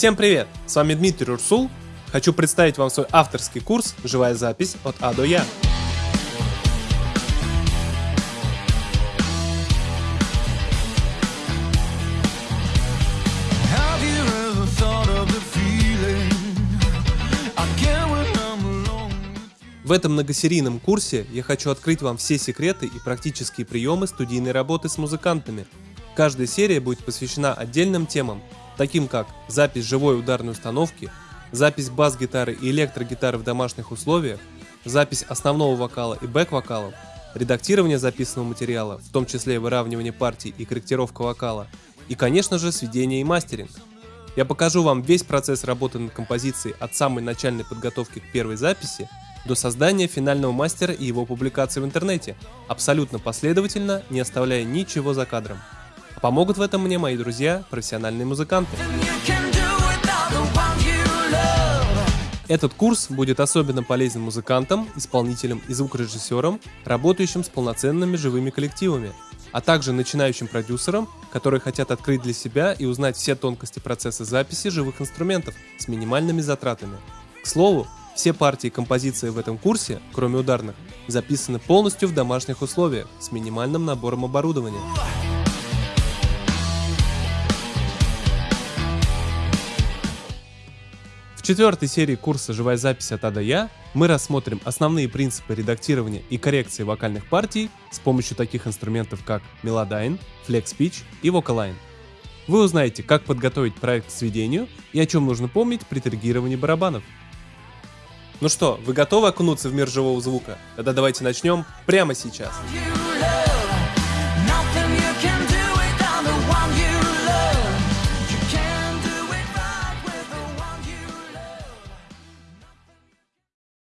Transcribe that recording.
Всем привет! С вами Дмитрий Урсул. Хочу представить вам свой авторский курс «Живая запись от А до Я». В этом многосерийном курсе я хочу открыть вам все секреты и практические приемы студийной работы с музыкантами. Каждая серия будет посвящена отдельным темам, таким как запись живой ударной установки, запись бас-гитары и электрогитары в домашних условиях, запись основного вокала и бэк-вокалов, редактирование записанного материала, в том числе выравнивание партий и корректировка вокала, и, конечно же, сведение и мастеринг. Я покажу вам весь процесс работы над композицией от самой начальной подготовки к первой записи до создания финального мастера и его публикации в интернете, абсолютно последовательно, не оставляя ничего за кадром. Помогут в этом мне мои друзья, профессиональные музыканты. Этот курс будет особенно полезен музыкантам, исполнителям и звукорежиссерам, работающим с полноценными живыми коллективами, а также начинающим продюсерам, которые хотят открыть для себя и узнать все тонкости процесса записи живых инструментов с минимальными затратами. К слову, все партии и композиции в этом курсе, кроме ударных, записаны полностью в домашних условиях с минимальным набором оборудования. Четвертой серии курса «Живая запись от А до Я» мы рассмотрим основные принципы редактирования и коррекции вокальных партий с помощью таких инструментов как Melodyne, Flex Pitch и Vocaline. Вы узнаете, как подготовить проект к сведению и о чем нужно помнить при триггировании барабанов. Ну что, вы готовы окунуться в мир живого звука? Тогда давайте начнем прямо сейчас. You